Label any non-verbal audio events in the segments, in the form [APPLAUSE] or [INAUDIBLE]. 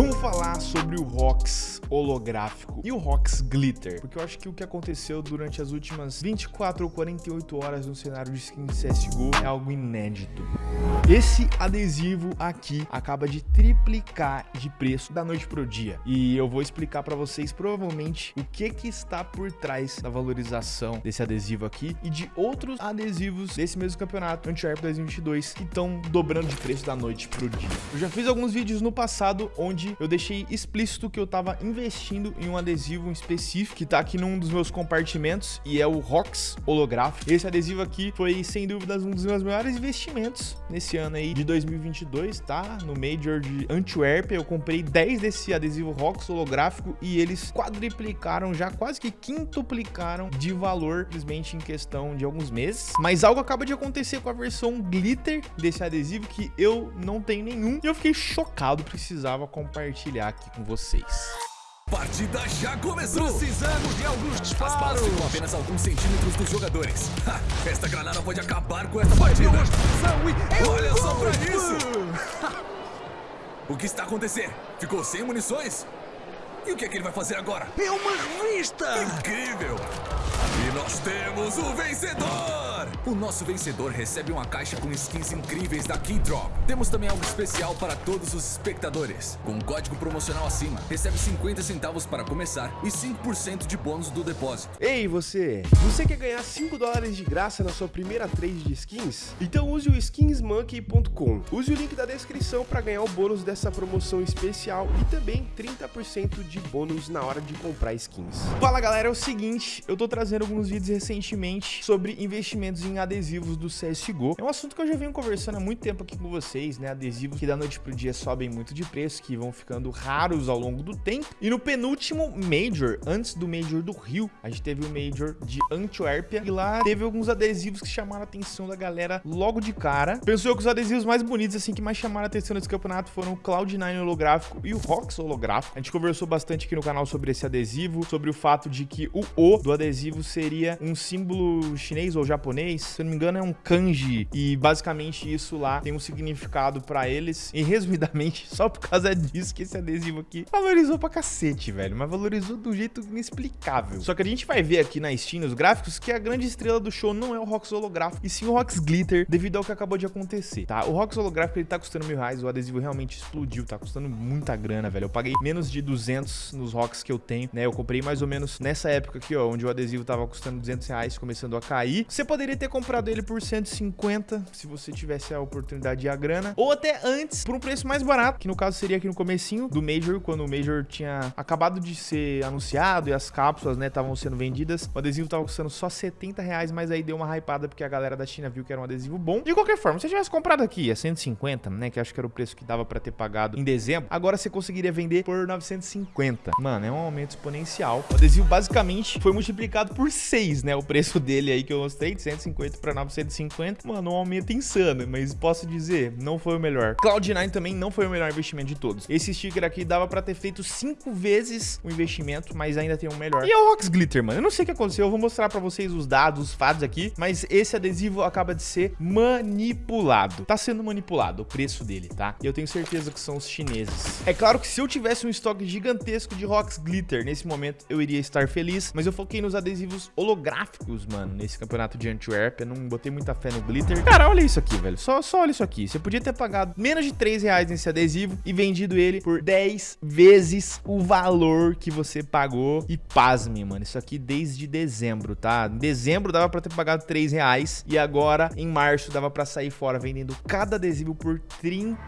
Vamos falar sobre o ROX holográfico e o ROX Glitter, porque eu acho que o que aconteceu durante as últimas 24 ou 48 horas no cenário de skin CSGO é algo inédito. Esse adesivo aqui acaba de triplicar de preço da noite pro dia, e eu vou explicar para vocês provavelmente o que que está por trás da valorização desse adesivo aqui e de outros adesivos desse mesmo campeonato Antwerp 2022 que estão dobrando de preço da noite pro dia. Eu já fiz alguns vídeos no passado onde eu deixei explícito que eu tava investindo em um adesivo específico que tá aqui num dos meus compartimentos e é o ROX holográfico. Esse adesivo aqui foi sem dúvidas um dos meus maiores investimentos nesse ano aí de 2022, tá? No Major de Antwerp eu comprei 10 desse adesivo ROX holográfico e eles quadriplicaram já quase que quintuplicaram de valor simplesmente em questão de alguns meses. Mas algo acaba de acontecer com a versão glitter desse adesivo que eu não tenho nenhum e eu fiquei chocado, precisava compartilhar aqui com vocês. Partida já começou! Precisamos de alguns As balas disparos! ficam apenas alguns centímetros dos jogadores. Ha, esta granada pode acabar com esta partida. E... Olha só pra isso! [LAUGHS] O que está acontecendo? Ficou sem munições? E o que é que ele vai fazer agora? É uma revista! Incrível! E nós temos o vencedor! O nosso vencedor recebe uma caixa com skins incríveis da Keydrop. Temos também algo especial para todos os espectadores. Com um código promocional acima, recebe 50 centavos para começar e 5% de bônus do depósito. Ei, você! Você quer ganhar 5 dólares de graça na sua primeira trade de skins? Então use o skinsmonkey.com. Use o link da descrição para ganhar o bônus dessa promoção especial e também 30% de bônus na hora de comprar skins. Fala galera, é o seguinte, eu tô trazendo alguns vídeos recentemente sobre investimentos em adesivos do CSGO. É um assunto que eu já venho conversando há muito tempo aqui com vocês, né? Adesivos que da noite pro dia sobem muito de preço, que vão ficando raros ao longo do tempo. E no penúltimo Major, antes do Major do Rio, a gente teve o Major de Antuérpia e lá teve alguns adesivos que chamaram a atenção da galera logo de cara. Pensou que os adesivos mais bonitos, assim, que mais chamaram a atenção nesse campeonato foram o Cloud9 holográfico e o Rox holográfico. A gente conversou bastante aqui no canal sobre esse adesivo, sobre o fato de que o O do adesivo seria um símbolo chinês ou japonês, se eu não me engano é um kanji, e basicamente isso lá tem um significado pra eles, e resumidamente, [LAUGHS] só por causa disso que esse adesivo aqui valorizou pra cacete, velho, mas valorizou do jeito inexplicável. Só que a gente vai ver aqui na Steam, nos gráficos, que a grande estrela do show não é o Rox holográfico, e sim o Rox Glitter, devido ao que acabou de acontecer, tá? O Rox holográfico, ele tá custando mil reais, o adesivo realmente explodiu, tá custando muita grana, velho. Eu paguei menos de 200 nos Rocks que eu tenho, né? Eu comprei mais ou menos nessa época aqui, ó, onde o adesivo tava custando 200 reais, começando a cair. Você poderia ter comprado ele por 150, se você tivesse a oportunidade e a grana, ou até antes, por um preço mais barato, que no caso seria aqui no comecinho do Major, quando o Major tinha acabado de ser anunciado e as cápsulas, né, estavam sendo vendidas. O adesivo tava custando só 70 reais, mas aí deu uma hypada porque a galera da China viu que era um adesivo bom. De qualquer forma, se você tivesse comprado aqui a 150, né, que acho que era o preço que dava pra ter pagado em dezembro, agora você conseguiria vender por 950. Mano, é um aumento exponencial. O adesivo basicamente foi multiplicado por 6, né, o preço dele aí que eu mostrei, de 150 pra 950. Mano, um aumento insano, mas posso dizer, não foi o melhor. Cloud9 também não foi o melhor investimento de todos. Esse sticker aqui dava pra ter feito 5 vezes o investimento, mas ainda tem um melhor. E é o Rox Glitter, mano. Eu não sei o que aconteceu, eu vou mostrar pra vocês os dados, os fatos aqui, mas esse adesivo acaba de ser manipulado. Tá sendo manipulado o preço dele, tá? E eu tenho certeza que são os chineses. É claro que se eu tivesse um estoque gigantesco de Rox Glitter nesse momento, eu iria estar feliz, mas eu foquei nos adesivos holográficos, mano, nesse campeonato de Eu não botei muita fé no Glitter. Cara, olha isso aqui, velho. Só, só olha isso aqui. Você podia ter pagado menos de 3 reais nesse adesivo e vendido ele por 10 vezes o valor que você pagou. E pasme, mano. Isso aqui desde dezembro, tá? Em dezembro dava pra ter pagado 3 reais e agora em março dava pra sair fora vendendo cada adesivo por 30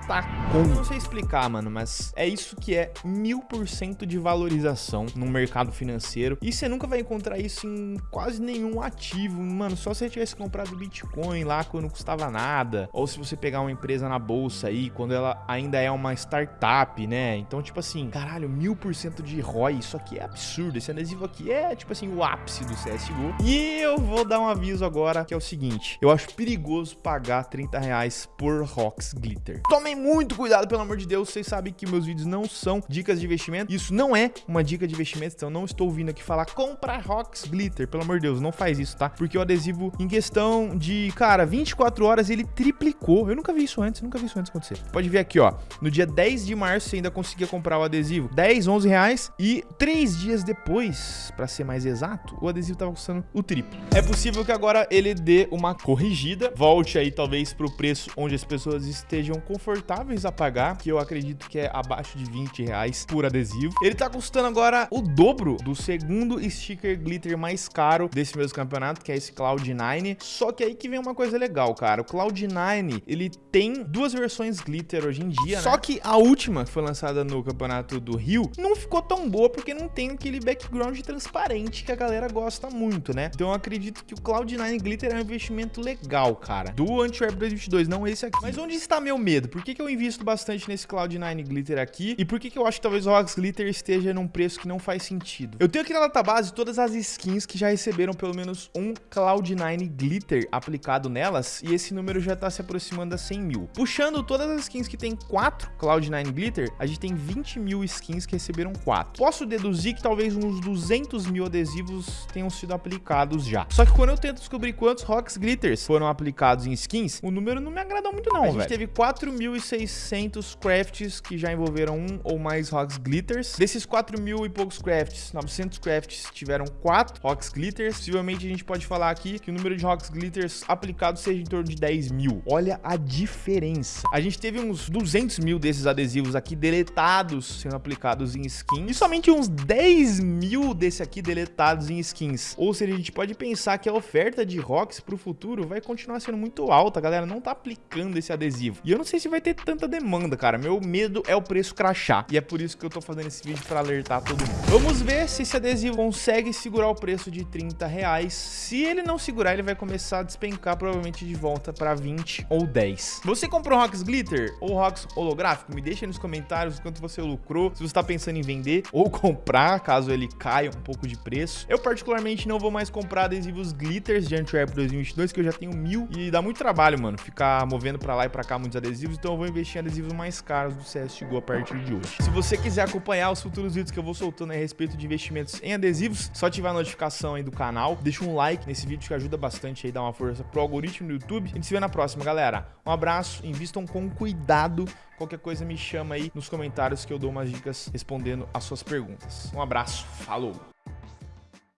conto. Não sei explicar, mano, mas é isso que é mil por cento de valorização no mercado financeiro. E você nunca vai encontrar isso em quase nenhum ativo. Mano, só você tivesse comprado Bitcoin lá quando não custava nada. Ou se você pegar uma empresa na bolsa aí, quando ela ainda é uma startup, né? Então, tipo assim, caralho, mil por cento de ROI, isso aqui é absurdo. Esse adesivo aqui é, tipo assim, o ápice do CSGO. E eu vou dar um aviso agora, que é o seguinte. Eu acho perigoso pagar 30 reais por Rox Glitter. Tomem muito cuidado, pelo amor de Deus. Vocês sabem que meus vídeos não são dicas de investimento. Isso não é uma dica de investimento, então não estou vindo aqui falar compra Rox Glitter. Pelo amor de Deus, não faz isso, tá? Porque o adesivo em questão de, cara, 24 horas ele triplicou. Eu nunca vi isso antes, nunca vi isso antes acontecer. Pode ver aqui, ó. No dia 10 de março você ainda conseguia comprar o adesivo 10, 11 reais. E três dias depois, pra ser mais exato, o adesivo tava custando o triplo. É possível que agora ele dê uma corrigida, volte aí talvez pro preço onde as pessoas estejam confortáveis a pagar, que eu acredito que é abaixo de 20 reais por adesivo. Ele tá custando agora o dobro do segundo sticker glitter mais caro desse mesmo campeonato, que é esse Cloud9. Só que aí que vem uma coisa legal, cara. O Cloud9, ele tem duas versões glitter hoje em dia, né? Só que a última, que foi lançada no campeonato do Rio, não ficou tão boa porque não tem aquele background transparente que a galera gosta muito, né? Então eu acredito que o Cloud9 Glitter é um investimento legal, cara. Do Antwerp 2022, não esse aqui. Mas onde está meu medo? Por que, que eu invisto bastante nesse Cloud9 Glitter aqui? E por que, que eu acho que talvez o Rox Glitter esteja num preço que não faz sentido? Eu tenho aqui na database todas as skins que já receberam pelo menos um Cloud9 Glitter aplicado nelas, e esse número já tá se aproximando a 100 mil. Puxando todas as skins que tem 4 Cloud9 Glitter, a gente tem 20 mil skins que receberam 4. Posso deduzir que talvez uns 200 mil adesivos tenham sido aplicados já. Só que quando eu tento descobrir quantos Rocks Glitters foram aplicados em skins, o número não me agradou muito não, A gente teve 4.600 crafts que já envolveram um ou mais Rocks Glitters. Desses 4 mil e poucos crafts, 900 crafts tiveram 4 Rocks Glitters. Possivelmente a gente pode falar aqui que o número de Rocks Glitters aplicados seja em torno de 10 mil. Olha a diferença. A gente teve uns 200 mil desses adesivos aqui deletados sendo aplicados em skins e somente uns 10 mil desse aqui deletados em skins. Ou seja, a gente pode pensar que a oferta de Rocks pro futuro vai continuar sendo muito alta. Galera não tá aplicando esse adesivo. E eu não sei se vai ter tanta demanda, cara. Meu medo é o preço crachar. E é por isso que eu tô fazendo esse vídeo para alertar todo mundo. Vamos ver se esse adesivo consegue segurar o preço de 30 reais. Se ele não segurar, ele vai começar a despencar provavelmente de volta para 20 ou 10. Você comprou Rocks Glitter ou Rocks holográfico? Me deixa aí nos comentários quanto você lucrou. Se você tá pensando em vender ou [LAUGHS] comprar, caso ele caia um pouco de preço. Eu particularmente não vou mais comprar adesivos glitters de Antwerp 2022, que eu já tenho mil e dá muito trabalho, mano, ficar movendo pra lá e pra cá muitos adesivos, então eu vou investir em adesivos mais caros do CSGO a partir de hoje. Se você quiser acompanhar os futuros vídeos que eu vou soltando a respeito de investimentos em adesivos, só ativar a notificação aí do canal, deixa um like nesse vídeo que ajuda bastante aí, dá uma força pro algoritmo do YouTube. A gente se vê na próxima, galera. Um abraço, invistam com cuidado Qualquer coisa me chama aí nos comentários que eu dou umas dicas respondendo as suas perguntas. Um abraço, falou!